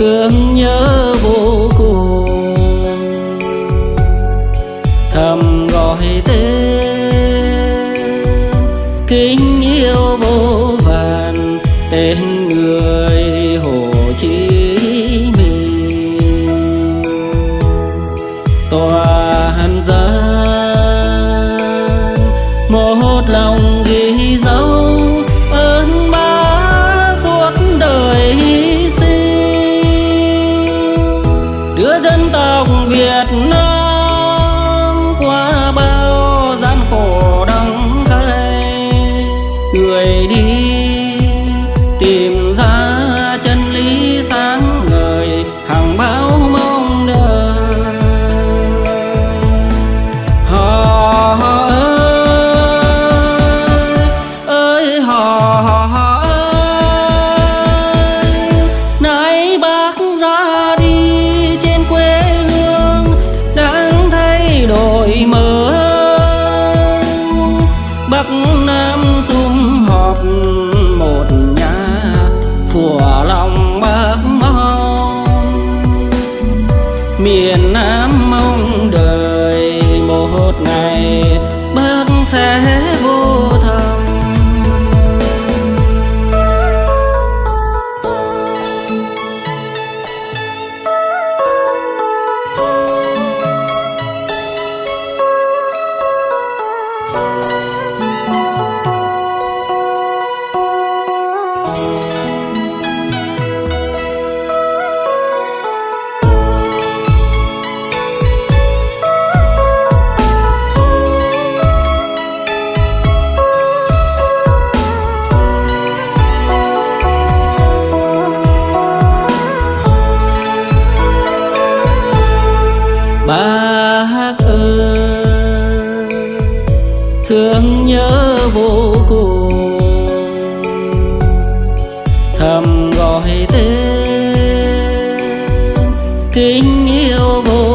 thương nhớ vô cùng. Thầm gọi tên, kính yêu vô vàn, tên người hồ chí minh. Toàn dân dân tộc Việt Nam qua bao gian khổ đắng cay. Người đi bác ơi thương nhớ vô cùng. Thầm gọi tên kính yêu vô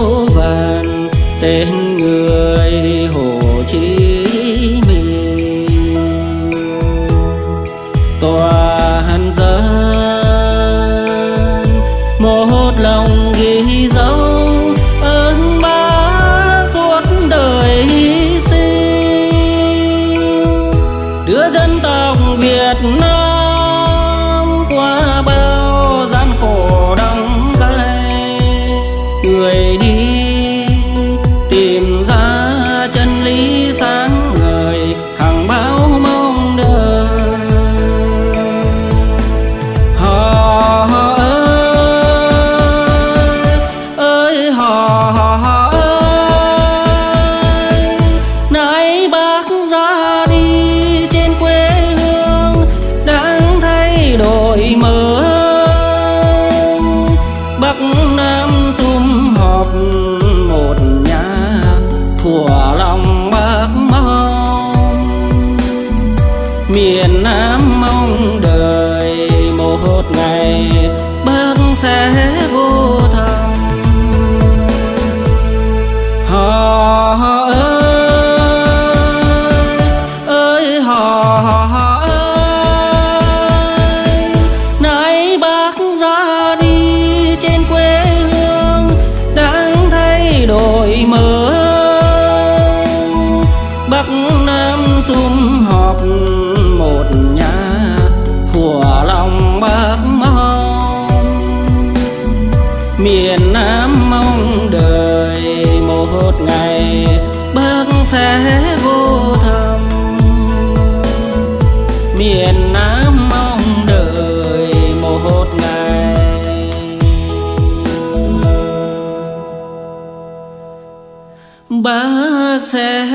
sad miền Nam mong đời một ngày bước sẽ vô thầm. Miền Nam mong đời một ngày. Bác sẽ